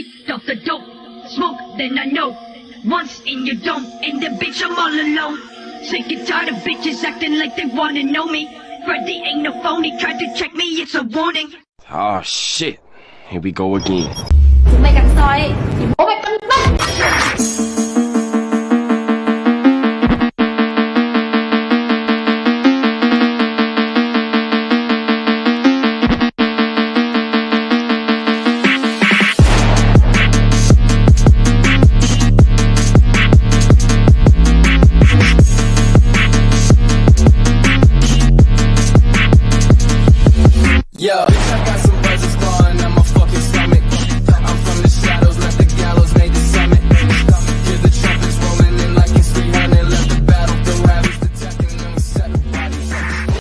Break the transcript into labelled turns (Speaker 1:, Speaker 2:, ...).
Speaker 1: Leaked off the dope, smoke, then I know. Once in your dome, and the bitch I'm all alone. Sick and tired of bitches acting like they wanna know me. Freddy ain't no phony, tried to check me, it's a warning.
Speaker 2: Oh shit. Here we go again.
Speaker 3: Tụi mày cắn soi thì bố mày Yeah. Bitch,
Speaker 4: I got some